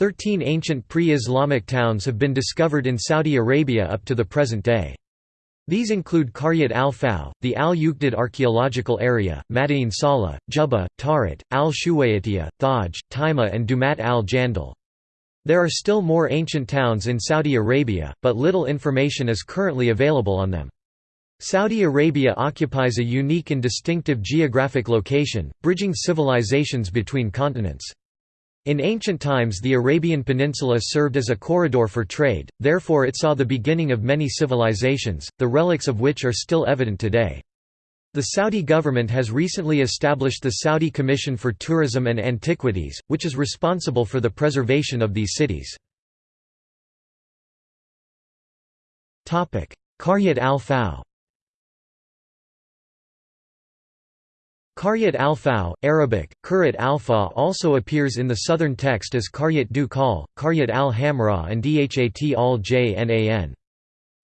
Thirteen ancient pre-Islamic towns have been discovered in Saudi Arabia up to the present day. These include Qaryat al-Faw, the Al-Uqdud archaeological area, Madain Salah, Jubba, Tarit, al-Shuwayatiyah, Thaj, Taima and Dumat al-Jandal. There are still more ancient towns in Saudi Arabia, but little information is currently available on them. Saudi Arabia occupies a unique and distinctive geographic location, bridging civilizations between continents. In ancient times the Arabian Peninsula served as a corridor for trade, therefore it saw the beginning of many civilizations, the relics of which are still evident today. The Saudi government has recently established the Saudi Commission for Tourism and Antiquities, which is responsible for the preservation of these cities. Qaryat al-Faw Qaryat al-Faw, Arabic, Kurat al-Fa also appears in the southern text as Qaryat du Qaryat al-Hamra and Dhat al-Jnan.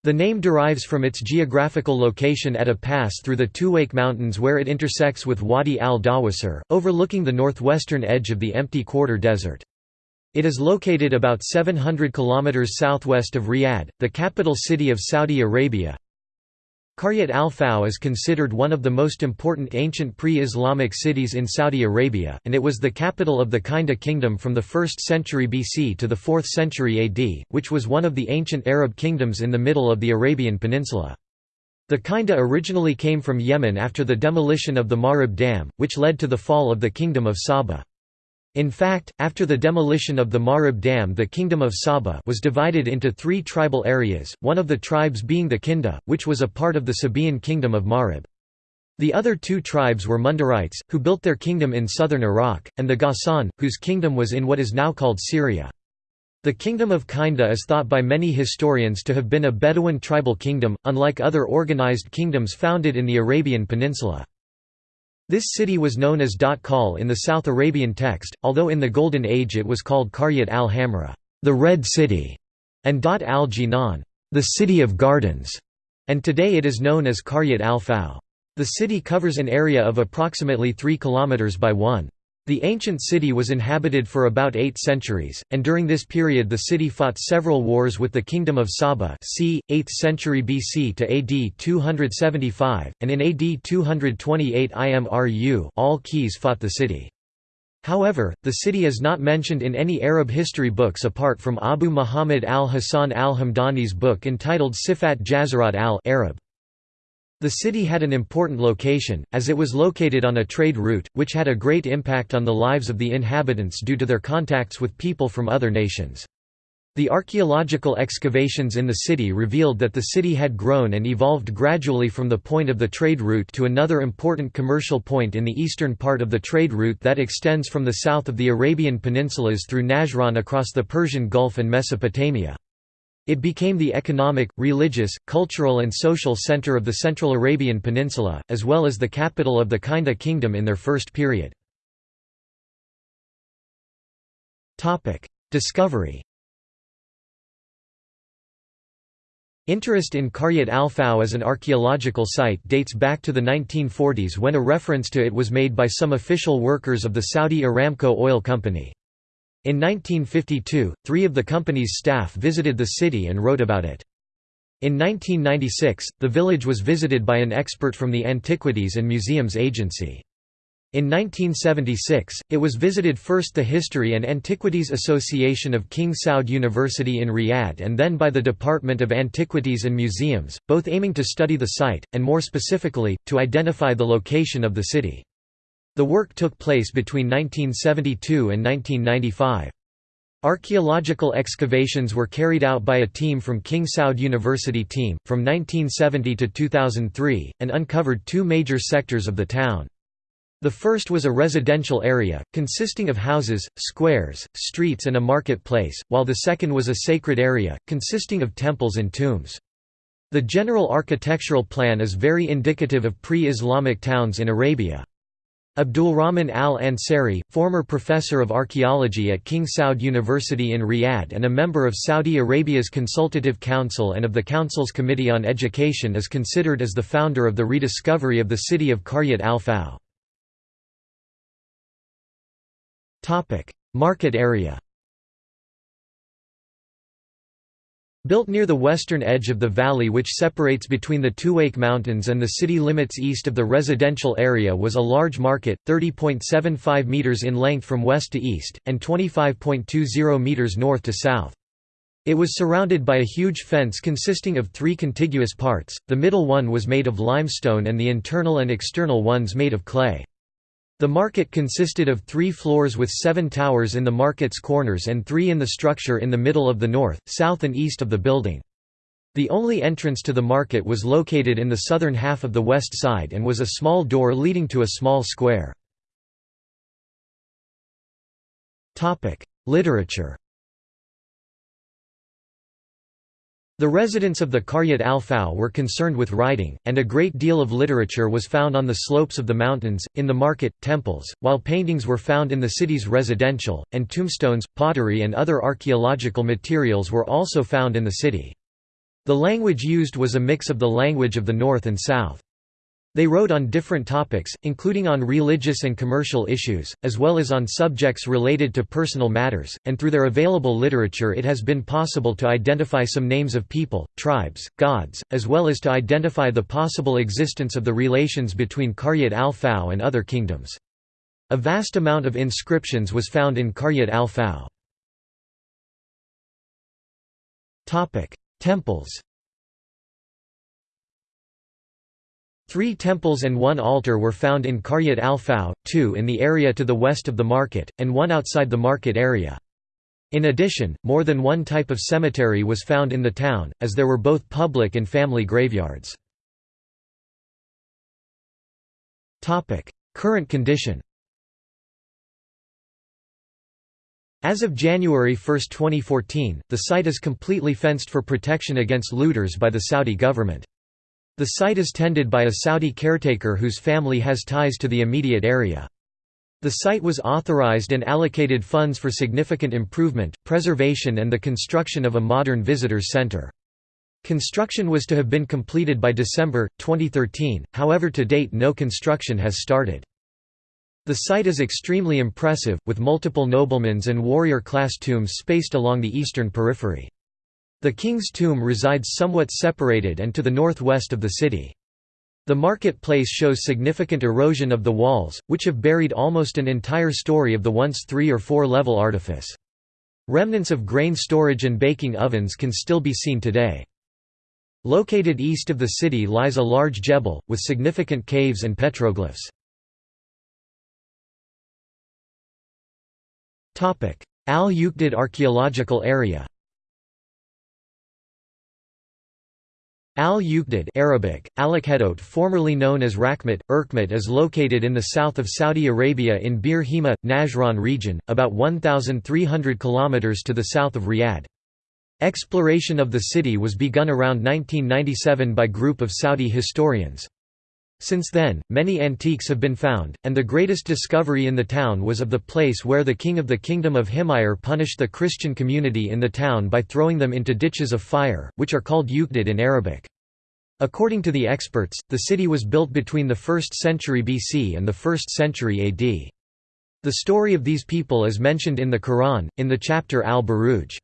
The name derives from its geographical location at a pass through the Tuwaiq Mountains where it intersects with Wadi al-Dawasir, overlooking the northwestern edge of the empty quarter desert. It is located about 700 km southwest of Riyadh, the capital city of Saudi Arabia, Qaryat al-Faw is considered one of the most important ancient pre-Islamic cities in Saudi Arabia, and it was the capital of the Kinda kingdom from the 1st century BC to the 4th century AD, which was one of the ancient Arab kingdoms in the middle of the Arabian Peninsula. The Kinda originally came from Yemen after the demolition of the Marib Dam, which led to the fall of the Kingdom of Saba. In fact, after the demolition of the Marib Dam the Kingdom of Saba was divided into three tribal areas, one of the tribes being the Kinda, which was a part of the Sabaean Kingdom of Marib. The other two tribes were Mundarites, who built their kingdom in southern Iraq, and the Ghassan, whose kingdom was in what is now called Syria. The kingdom of Kinda is thought by many historians to have been a Bedouin tribal kingdom, unlike other organized kingdoms founded in the Arabian Peninsula. This city was known as Dot Kal in the South Arabian text, although in the Golden Age it was called Qaryat al-Hamra, the Red City, and Dot al-Jinan, the City of Gardens, and today it is known as Qaryat al-Faw. The city covers an area of approximately 3 km by 1. The ancient city was inhabited for about eight centuries, and during this period the city fought several wars with the Kingdom of Saba c. 8th century BC to AD 275, and in AD 228 Imru' al-Qais fought the city. However, the city is not mentioned in any Arab history books apart from Abu Muhammad al-Hasan al-Hamdani's book entitled Sifat Jazirat al-Arab. The city had an important location, as it was located on a trade route, which had a great impact on the lives of the inhabitants due to their contacts with people from other nations. The archaeological excavations in the city revealed that the city had grown and evolved gradually from the point of the trade route to another important commercial point in the eastern part of the trade route that extends from the south of the Arabian peninsulas through Najran across the Persian Gulf and Mesopotamia. It became the economic, religious, cultural and social center of the Central Arabian Peninsula, as well as the capital of the Kinda Kingdom in their first period. Discovery Interest in Qaryat al-Faw as an archaeological site dates back to the 1940s when a reference to it was made by some official workers of the Saudi Aramco Oil Company. In 1952, three of the company's staff visited the city and wrote about it. In 1996, the village was visited by an expert from the Antiquities and Museums Agency. In 1976, it was visited first the History and Antiquities Association of King Saud University in Riyadh and then by the Department of Antiquities and Museums, both aiming to study the site, and more specifically, to identify the location of the city. The work took place between 1972 and 1995. Archaeological excavations were carried out by a team from King Saud University team, from 1970 to 2003, and uncovered two major sectors of the town. The first was a residential area, consisting of houses, squares, streets and a marketplace, while the second was a sacred area, consisting of temples and tombs. The general architectural plan is very indicative of pre-Islamic towns in Arabia. Abdulrahman al-Ansari, former professor of archaeology at King Saud University in Riyadh and a member of Saudi Arabia's Consultative Council and of the Council's Committee on Education is considered as the founder of the rediscovery of the city of Qaryat al-Faw. Market area Built near the western edge of the valley which separates between the Tuwaiq Mountains and the city limits east of the residential area was a large market, 30.75 metres in length from west to east, and 25.20 metres north to south. It was surrounded by a huge fence consisting of three contiguous parts, the middle one was made of limestone and the internal and external ones made of clay. The market consisted of three floors with seven towers in the market's corners and three in the structure in the middle of the north, south and east of the building. The only entrance to the market was located in the southern half of the west side and was a small door leading to a small square. Literature The residents of the Qaryat al-Faw were concerned with writing, and a great deal of literature was found on the slopes of the mountains, in the market, temples, while paintings were found in the city's residential, and tombstones, pottery and other archaeological materials were also found in the city. The language used was a mix of the language of the north and south. They wrote on different topics, including on religious and commercial issues, as well as on subjects related to personal matters, and through their available literature it has been possible to identify some names of people, tribes, gods, as well as to identify the possible existence of the relations between Qaryat al-Faw and other kingdoms. A vast amount of inscriptions was found in Qaryat al-Faw. Temples Three temples and one altar were found in Qaryat al-Faw, two in the area to the west of the market, and one outside the market area. In addition, more than one type of cemetery was found in the town, as there were both public and family graveyards. Current condition As of January 1, 2014, the site is completely fenced for protection against looters by the Saudi government. The site is tended by a Saudi caretaker whose family has ties to the immediate area. The site was authorized and allocated funds for significant improvement, preservation and the construction of a modern visitors center. Construction was to have been completed by December, 2013, however to date no construction has started. The site is extremely impressive, with multiple noblemen's and warrior-class tombs spaced along the eastern periphery. The king's tomb resides somewhat separated and to the northwest of the city. The market-place shows significant erosion of the walls, which have buried almost an entire story of the once three- or four-level artifice. Remnants of grain storage and baking ovens can still be seen today. Located east of the city lies a large jebel, with significant caves and petroglyphs. Al-Uqdud archaeological area Al-Uqdud Arabic, Alakhedot formerly known as Rakhmat, Erkmat is located in the south of Saudi Arabia in Bir Hima, Najran region, about 1,300 km to the south of Riyadh. Exploration of the city was begun around 1997 by group of Saudi historians. Since then, many antiques have been found, and the greatest discovery in the town was of the place where the king of the Kingdom of Himyar punished the Christian community in the town by throwing them into ditches of fire, which are called Uqdud in Arabic. According to the experts, the city was built between the 1st century BC and the 1st century AD. The story of these people is mentioned in the Quran, in the chapter Al-Buruj.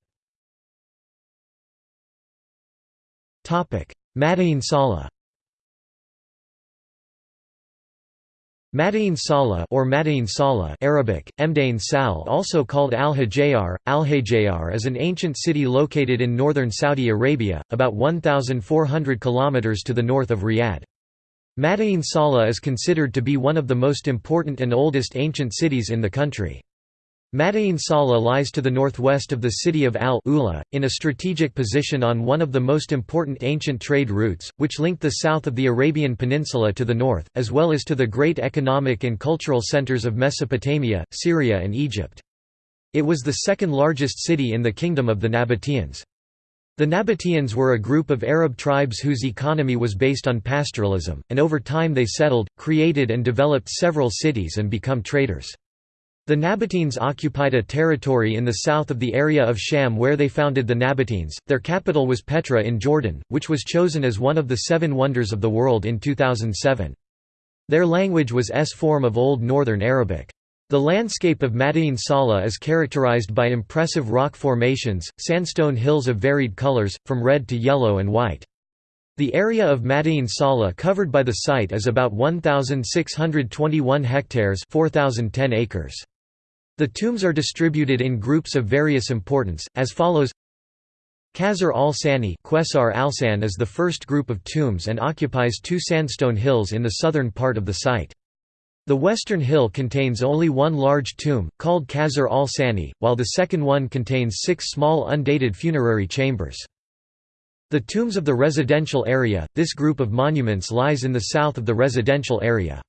Madain Salah Madain Salah or Madain Salah Arabic, Mdain Sal also called Al-Hajayar, Al-Hajayar is an ancient city located in northern Saudi Arabia, about 1,400 km to the north of Riyadh. Madain Salah is considered to be one of the most important and oldest ancient cities in the country. Madain Salah lies to the northwest of the city of Al-Ula, in a strategic position on one of the most important ancient trade routes, which linked the south of the Arabian Peninsula to the north, as well as to the great economic and cultural centers of Mesopotamia, Syria and Egypt. It was the second largest city in the kingdom of the Nabateans. The Nabateans were a group of Arab tribes whose economy was based on pastoralism, and over time they settled, created and developed several cities and become traders. The Nabateans occupied a territory in the south of the area of Sham where they founded the Nabateans. Their capital was Petra in Jordan, which was chosen as one of the seven wonders of the world in 2007. Their language was S form of Old Northern Arabic. The landscape of Madain Salah is characterized by impressive rock formations, sandstone hills of varied colors, from red to yellow and white. The area of Madain Salah covered by the site is about 1,621 hectares 4,010 acres. The tombs are distributed in groups of various importance, as follows Qasr al-Sani al is the first group of tombs and occupies two sandstone hills in the southern part of the site. The western hill contains only one large tomb, called Qasr al-Sani, while the second one contains six small undated funerary chambers. The tombs of the residential area, this group of monuments lies in the south of the residential area.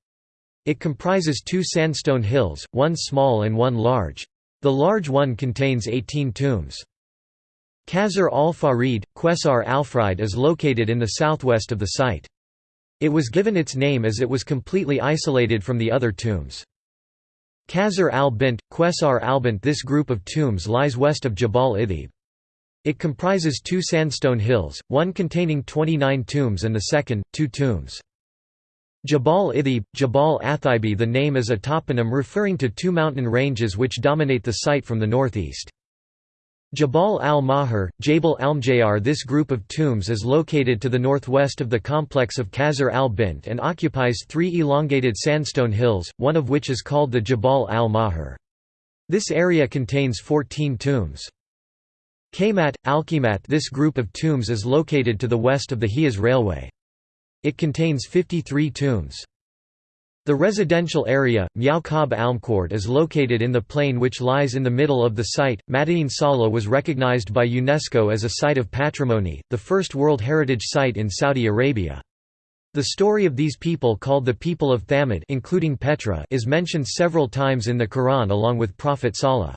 It comprises two sandstone hills, one small and one large. The large one contains 18 tombs. Qasr al-Farid, Qesar al-Frid is located in the southwest of the site. It was given its name as it was completely isolated from the other tombs. Qasr al-Bint, Qesar al-Bint This group of tombs lies west of Jabal Ithib. It comprises two sandstone hills, one containing 29 tombs and the second, two tombs. Jabal Ithib, Jabal Athibi The name is a toponym referring to two mountain ranges which dominate the site from the northeast. Jabal al-Mahar, Jabal al-Mjayar This group of tombs is located to the northwest of the complex of Qasr al-Bint and occupies three elongated sandstone hills, one of which is called the Jabal al-Mahar. This area contains 14 tombs. Kaymat, al-Qimat This group of tombs is located to the west of the Hejaz Railway. It contains 53 tombs. The residential area, Miaukab Almkord is located in the plain which lies in the middle of the site. Madain Salah was recognized by UNESCO as a Site of Patrimony, the first World Heritage Site in Saudi Arabia. The story of these people called the people of Thamud including Petra is mentioned several times in the Quran along with Prophet Salah.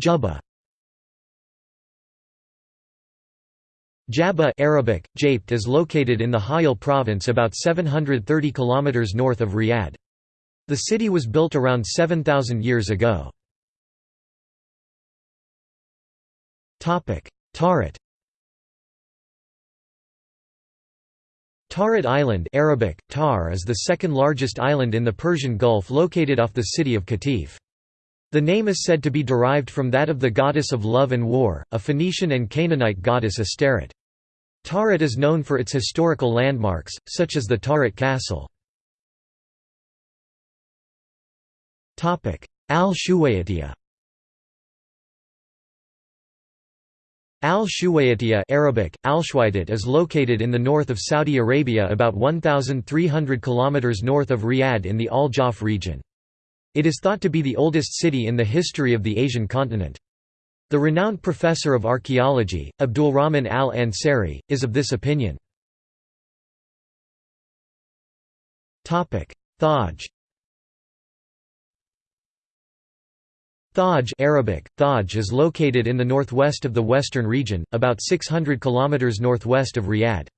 Jubba Jabba Arabic, Japt is located in the Hiyal province about 730 km north of Riyadh. The city was built around 7,000 years ago. Tarit Tarit Island Arabic, Tar is the second largest island in the Persian Gulf located off the city of Qatif. The name is said to be derived from that of the goddess of love and war, a Phoenician and Canaanite goddess Astarte. Tarit is known for its historical landmarks, such as the Tarit Castle. Al-Shuwaytiyah Al-Shuwaytiyah Arabic, al is located in the north of Saudi Arabia about 1,300 km north of Riyadh in the Al-Jawf region. It is thought to be the oldest city in the history of the Asian continent. The renowned professor of archaeology, Abdulrahman al-Ansari, is of this opinion. Thaj Thaj Arabic, Thaj is located in the northwest of the western region, about 600 km northwest of Riyadh.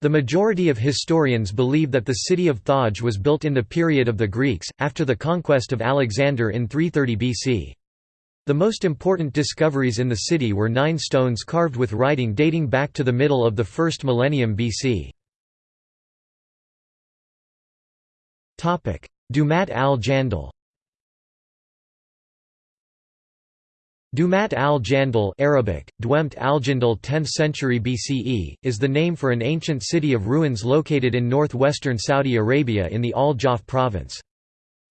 The majority of historians believe that the city of Thaj was built in the period of the Greeks, after the conquest of Alexander in 330 BC. The most important discoveries in the city were nine stones carved with writing dating back to the middle of the first millennium BC. Dumat al-Jandal Dumat al-Jandal Arabic, Dwemt al-Jandal 10th century BCE, is the name for an ancient city of ruins located in northwestern Saudi Arabia in the Al-Jawf province.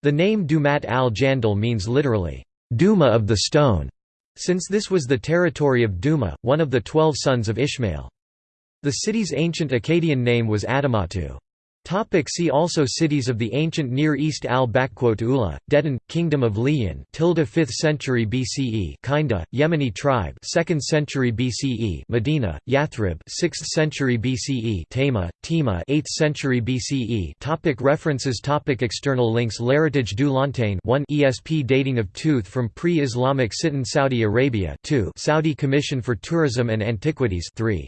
The name Dumat al-Jandal means literally, Duma of the Stone, since this was the territory of Duma, one of the twelve sons of Ishmael. The city's ancient Akkadian name was Adamatu. Topic see also Cities of the ancient Near East al-Ula, Dedan, Kingdom of Liyan tilde 5th century BCE Kinda, Yemeni tribe 2nd century BCE Medina, Yathrib 6th century BCE Tama, Tima 8th century BCE topic References topic External links L'Héritage du Lanterne 1 ESP Dating of Tooth from Pre-Islamic Sitan Saudi Arabia 2 Saudi Commission for Tourism and Antiquities 3